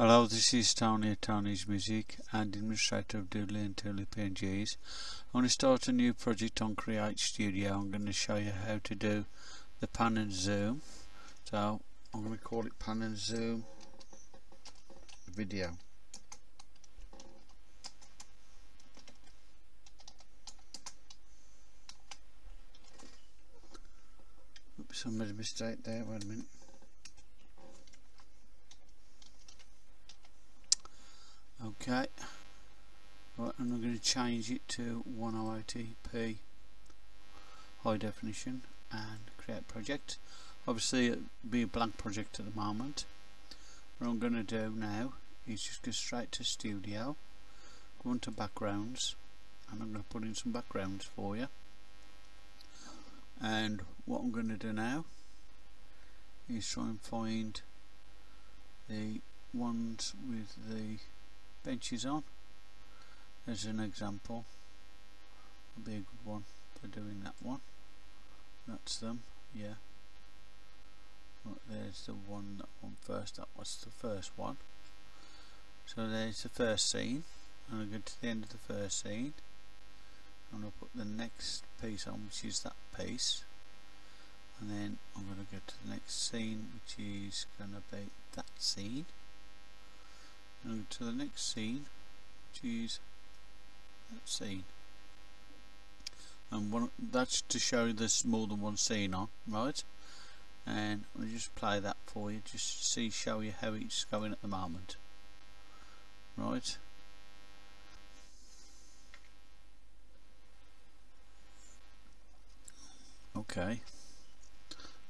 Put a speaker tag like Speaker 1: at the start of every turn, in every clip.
Speaker 1: Hello, this is Tony at Tony's Music and administrator of Doodly and Toonly PNGs. I'm going to start a new project on Create Studio. I'm going to show you how to do the pan and zoom. So I'm going to call it pan and zoom video. Oops, I made a mistake there, wait a minute. Okay. Right and I'm going to change it to 1080p high definition and create project. Obviously it'll be a blank project at the moment. What I'm going to do now is just go straight to studio go into backgrounds and I'm going to put in some backgrounds for you. And what I'm going to do now is try and find the ones with the benches on. As an example. Would be a good one for doing that one. That's them yeah. There's the one that one first. That was the first one. So there's the first scene. And I go to the end of the first scene. I'm going to put the next piece on which is that piece. And then I'm going to go to the next scene which is going to be that scene to the next scene is that scene. And one, that's to show there's more than one scene on right? And I'll just play that for you just see show you how it's going at the moment. Right? Okay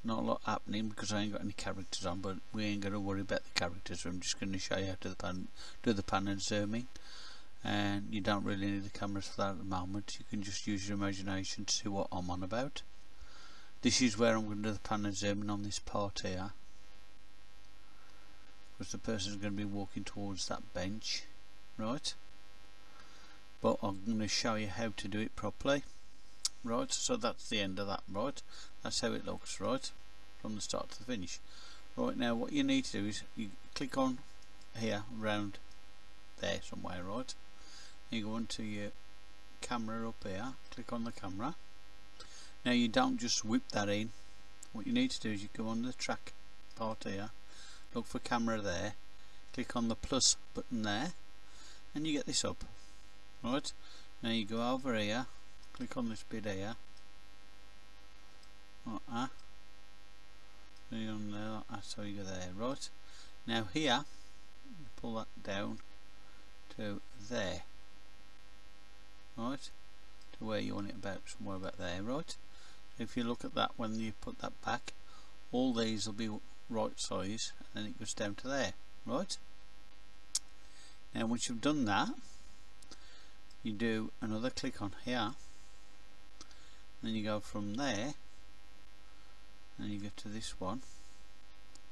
Speaker 1: not a lot happening because I ain't got any characters on but we ain't going to worry about the characters. I'm just going to show you how to the pan, do the pan and zooming. And you don't really need the cameras for that at the moment. You can just use your imagination to see what I'm on about. This is where I'm going to do the pan and zooming on this part here. Because the person is going to be walking towards that bench. Right? But I'm going to show you how to do it properly right so that's the end of that right. That's how it looks right from the start to the finish. Right now what you need to do is you click on here around there somewhere right. You go into your camera up here click on the camera. Now you don't just whip that in. What you need to do is you go on the track part here look for camera there click on the plus button there and you get this up right. Now you go over here click on this bit here. Like that. On there like that so you go there right? Now here pull that down to there. Right? To where you want it about somewhere about there right? If you look at that when you put that back all these will be right size and then it goes down to there right? Now once you've done that you do another click on here then you go from there and you get to this one.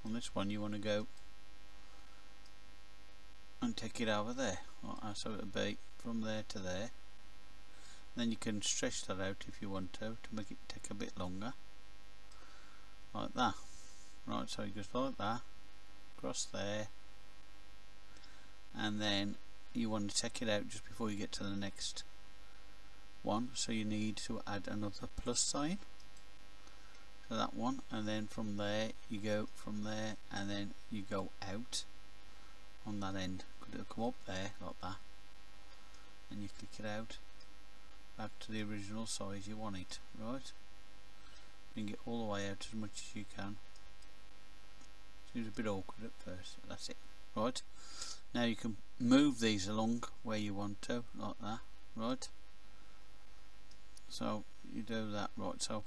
Speaker 1: On this one you want to go and take it over there. Right, uh, so it'll be from there to there. Then you can stretch that out if you want to to make it take a bit longer. Like that. Right so it goes like that. Across there. And then you want to take it out just before you get to the next one so you need to add another plus sign to that one and then from there you go from there and then you go out on that end. Could it'll come up there like that? And you click it out. Back to the original size you want it right? Bring it all the way out as much as you can. Seems a bit awkward at first that's it right? Now you can move these along where you want to like that right so you do that right so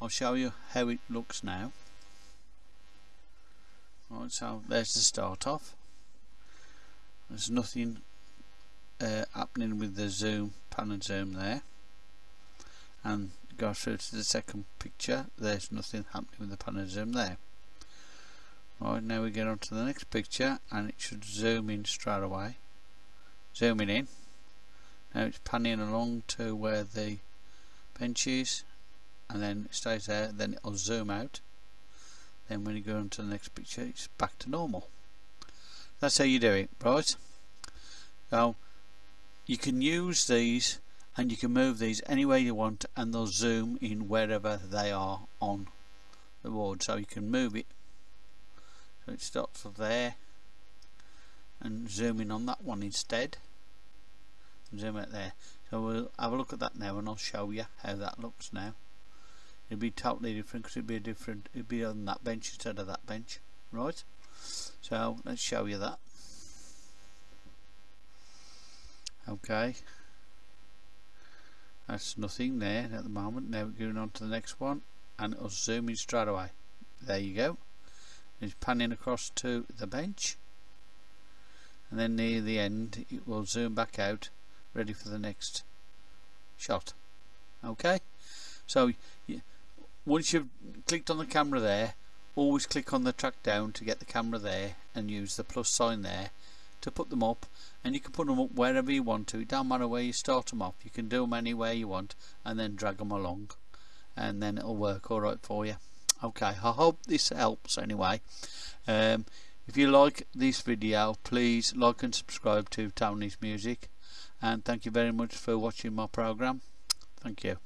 Speaker 1: I'll show you how it looks now. Right so there's the start off. There's nothing uh, happening with the zoom pan and zoom there. And go through to the second picture there's nothing happening with the pan and zoom there. Right now we get on to the next picture and it should zoom in straight away. Zooming in now it's panning along to where the bench is and then it stays there then it'll zoom out. Then when you go on to the next picture it's back to normal. That's how you do it right? So you can use these and you can move these any way you want and they'll zoom in wherever they are on the board. So you can move it. So it starts there and zoom in on that one instead zoom it there? So we'll have a look at that now and I'll show you how that looks now. It'll be totally different because it'll be a different it'll be on that bench instead of that bench right? So let's show you that. Okay. That's nothing there at the moment. Now we're going on to the next one and it'll zoom in straight away. There you go. It's panning across to the bench. And then near the end it will zoom back out ready for the next shot. Okay? So once you've clicked on the camera there always click on the track down to get the camera there and use the plus sign there to put them up. And you can put them up wherever you want to. It don't matter where you start them off. You can do them anywhere you want and then drag them along. And then it'll work alright for you. Okay. I hope this helps anyway. Um, if you like this video please like and subscribe to Tony's Music and thank you very much for watching my program. Thank you